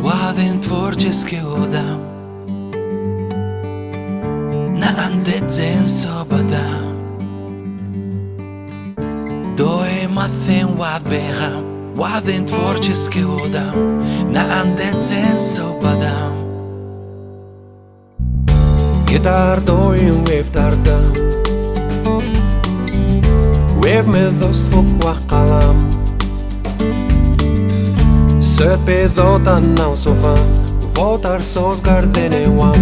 Oaden tvorčeského dám Na andecen sobada Doe macen oadbeha Oaden tvorčeského dám Na andecen sobada собадам Гитар доим вефтардам Вев медост фук ва қалам. Söt pedota нав сухан Вотар соз гарденевам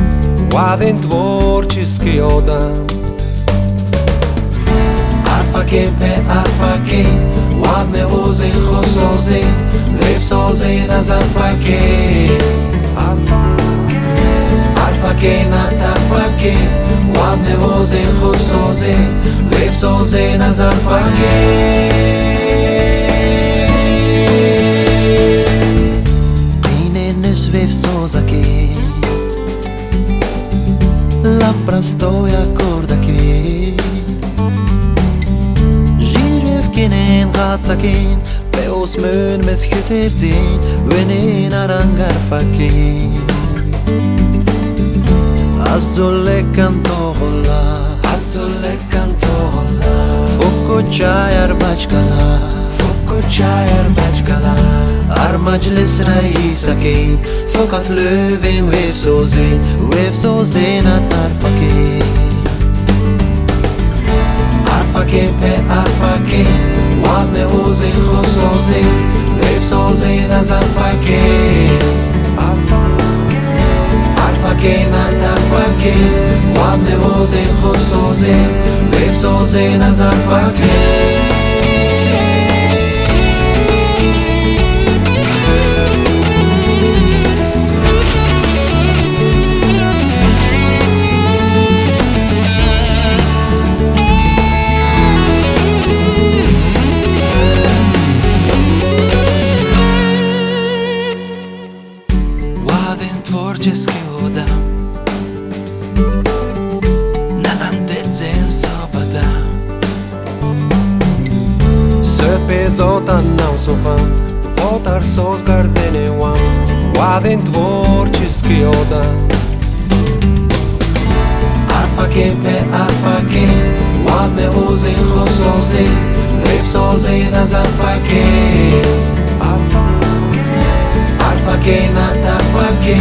Вадин творческий одам. Арфаке пе арфаке Вад мевози хосози Лев сози тарфаке Вад мевози хосози Лев сози назарфаке vevsozake Lampran stoja kordake Zsírövkénén gátszakén Beosz mőn mez hütércén Venén arangarfakén Cantohola Azzole cantohola Fokko csajár bacskala Fokko csajár bacskala Ar majlis raisake Fokat lövén vevsozén Vevsozén a tarfake Arfake pe arfake Wad me vozén khosozén Vevsozén az arfake بنوازین خود سازه به سازه نظر فکره Just give them ватан нав сухан хотарсоз гарденевам ваден творческий одам. Арфаке пе арфаке ваме узин хосозе левсозе назарфаке арфаке на тарфаке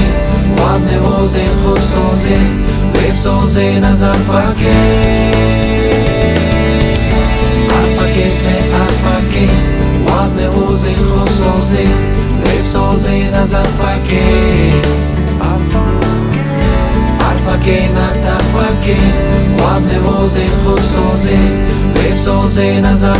ваме узин хосозе левсозе назарфаке فرکه و هم نوازه خود سازه نظر